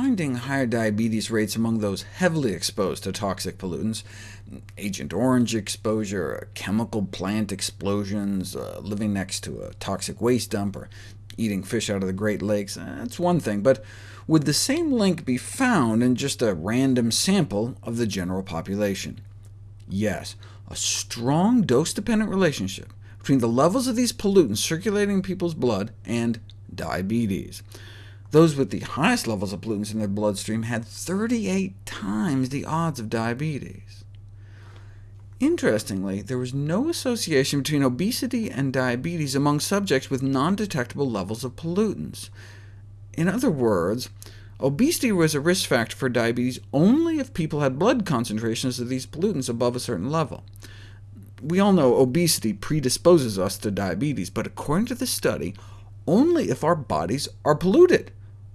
finding higher diabetes rates among those heavily exposed to toxic pollutants, Agent Orange exposure, chemical plant explosions, uh, living next to a toxic waste dump, or eating fish out of the Great Lakes, uh, that's one thing, but would the same link be found in just a random sample of the general population? Yes, a strong dose-dependent relationship between the levels of these pollutants circulating in people's blood and diabetes. Those with the highest levels of pollutants in their bloodstream had 38 times the odds of diabetes. Interestingly, there was no association between obesity and diabetes among subjects with non-detectable levels of pollutants. In other words, obesity was a risk factor for diabetes only if people had blood concentrations of these pollutants above a certain level. We all know obesity predisposes us to diabetes, but according to this study, only if our bodies are polluted,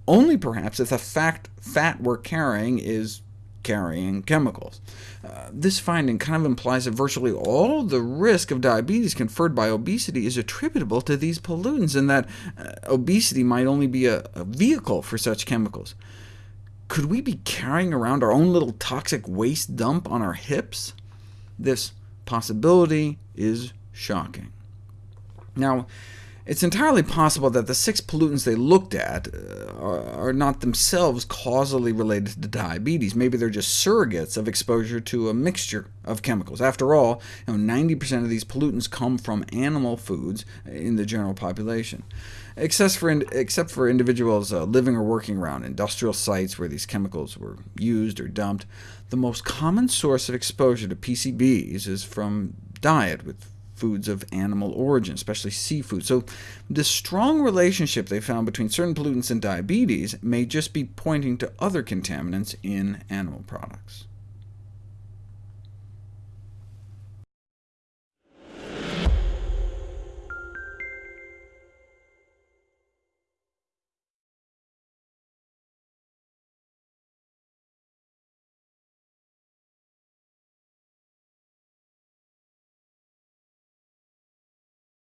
only perhaps if the fact fat we're carrying is carrying chemicals. Uh, this finding kind of implies that virtually all the risk of diabetes conferred by obesity is attributable to these pollutants, and that uh, obesity might only be a, a vehicle for such chemicals. Could we be carrying around our own little toxic waste dump on our hips? This possibility is shocking. Now, it's entirely possible that the six pollutants they looked at uh, are, not themselves causally related to diabetes. Maybe they're just surrogates of exposure to a mixture of chemicals. After all, 90% you know, of these pollutants come from animal foods in the general population. Except for, in, except for individuals uh, living or working around industrial sites where these chemicals were used or dumped, the most common source of exposure to PCBs is from diet, with foods of animal origin, especially seafood. So the strong relationship they found between certain pollutants and diabetes may just be pointing to other contaminants in animal products.